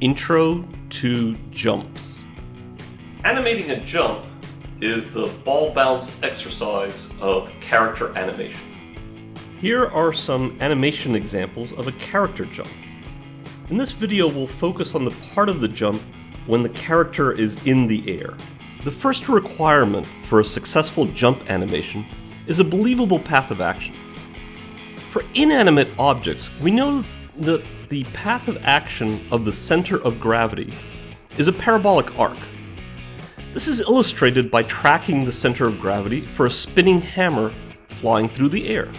Intro to Jumps. Animating a jump is the ball bounce exercise of character animation. Here are some animation examples of a character jump. In this video we'll focus on the part of the jump when the character is in the air. The first requirement for a successful jump animation is a believable path of action. For inanimate objects, we know that the path of action of the center of gravity is a parabolic arc. This is illustrated by tracking the center of gravity for a spinning hammer flying through the air.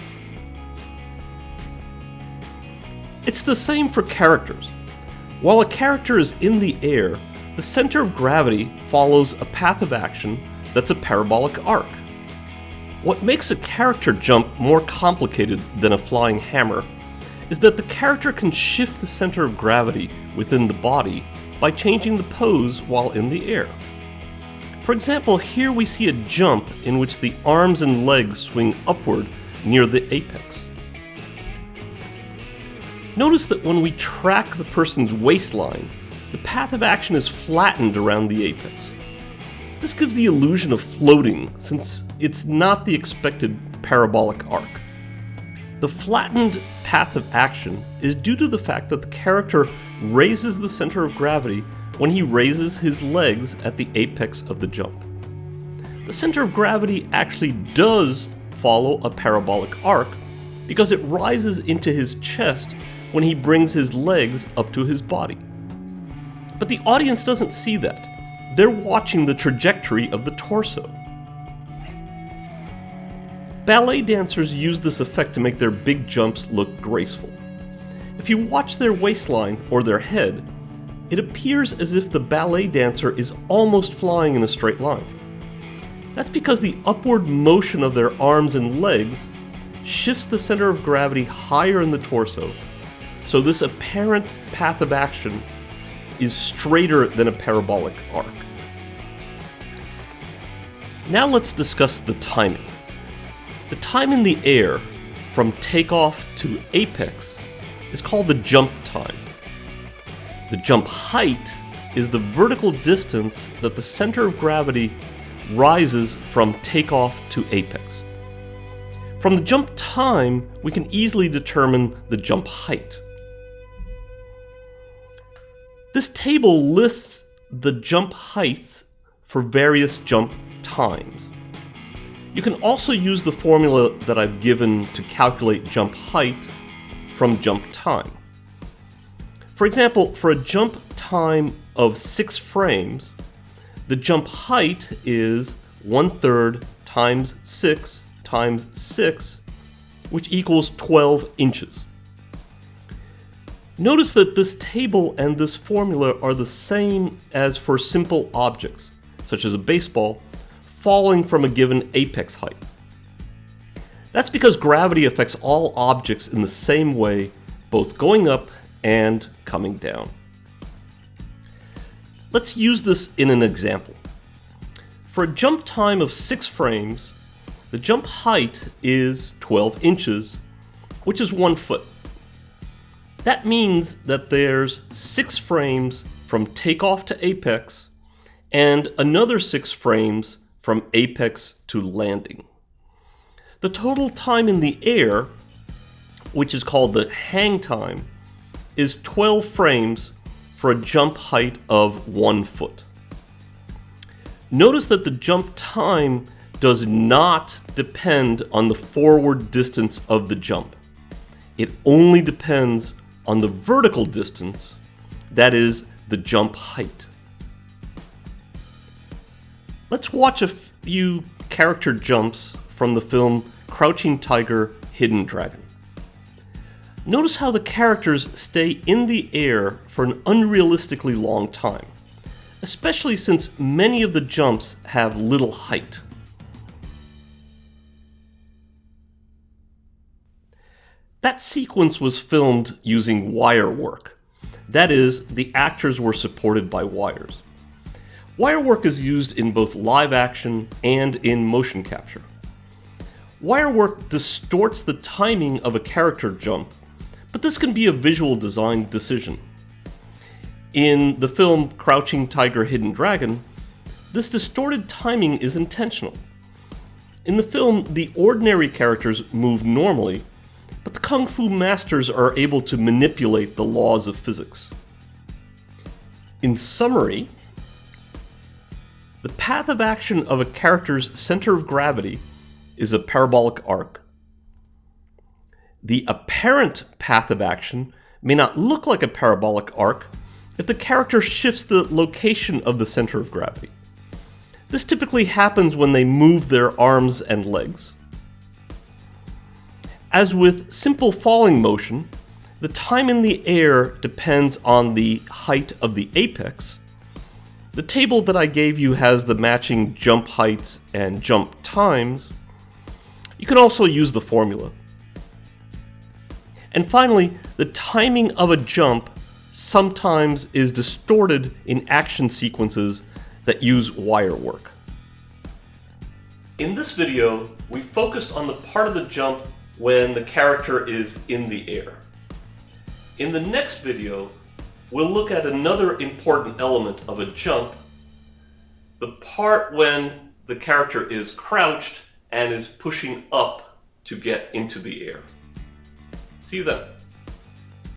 It's the same for characters. While a character is in the air, the center of gravity follows a path of action that's a parabolic arc. What makes a character jump more complicated than a flying hammer is that the character can shift the center of gravity within the body by changing the pose while in the air. For example, here we see a jump in which the arms and legs swing upward near the apex. Notice that when we track the person's waistline, the path of action is flattened around the apex. This gives the illusion of floating, since it's not the expected parabolic arc. The flattened path of action is due to the fact that the character raises the center of gravity when he raises his legs at the apex of the jump. The center of gravity actually does follow a parabolic arc because it rises into his chest when he brings his legs up to his body. But the audience doesn't see that. They're watching the trajectory of the torso. Ballet dancers use this effect to make their big jumps look graceful. If you watch their waistline or their head, it appears as if the ballet dancer is almost flying in a straight line. That's because the upward motion of their arms and legs shifts the center of gravity higher in the torso, so this apparent path of action is straighter than a parabolic arc. Now let's discuss the timing. The time in the air from takeoff to apex is called the jump time. The jump height is the vertical distance that the center of gravity rises from takeoff to apex. From the jump time, we can easily determine the jump height. This table lists the jump heights for various jump times. You can also use the formula that I've given to calculate jump height from jump time. For example, for a jump time of 6 frames, the jump height is 1 third times 6 times 6, which equals 12 inches. Notice that this table and this formula are the same as for simple objects, such as a baseball, falling from a given apex height. That's because gravity affects all objects in the same way, both going up and coming down. Let's use this in an example. For a jump time of 6 frames, the jump height is 12 inches, which is 1 foot. That means that there's 6 frames from takeoff to apex, and another 6 frames from apex to landing. The total time in the air, which is called the hang time, is 12 frames for a jump height of 1 foot. Notice that the jump time does not depend on the forward distance of the jump. It only depends on the vertical distance, that is, the jump height. Let's watch a few character jumps from the film Crouching Tiger, Hidden Dragon. Notice how the characters stay in the air for an unrealistically long time, especially since many of the jumps have little height. That sequence was filmed using wire work. That is, the actors were supported by wires. Wire work is used in both live action and in motion capture. Wire work distorts the timing of a character jump, but this can be a visual design decision. In the film Crouching Tiger, Hidden Dragon, this distorted timing is intentional. In the film, the ordinary characters move normally, but the Kung Fu masters are able to manipulate the laws of physics. In summary, path of action of a character's center of gravity is a parabolic arc. The apparent path of action may not look like a parabolic arc if the character shifts the location of the center of gravity. This typically happens when they move their arms and legs. As with simple falling motion, the time in the air depends on the height of the apex. The table that I gave you has the matching jump heights and jump times. You can also use the formula. And finally, the timing of a jump sometimes is distorted in action sequences that use wire work. In this video, we focused on the part of the jump when the character is in the air. In the next video, we'll look at another important element of a jump, the part when the character is crouched and is pushing up to get into the air. See you then.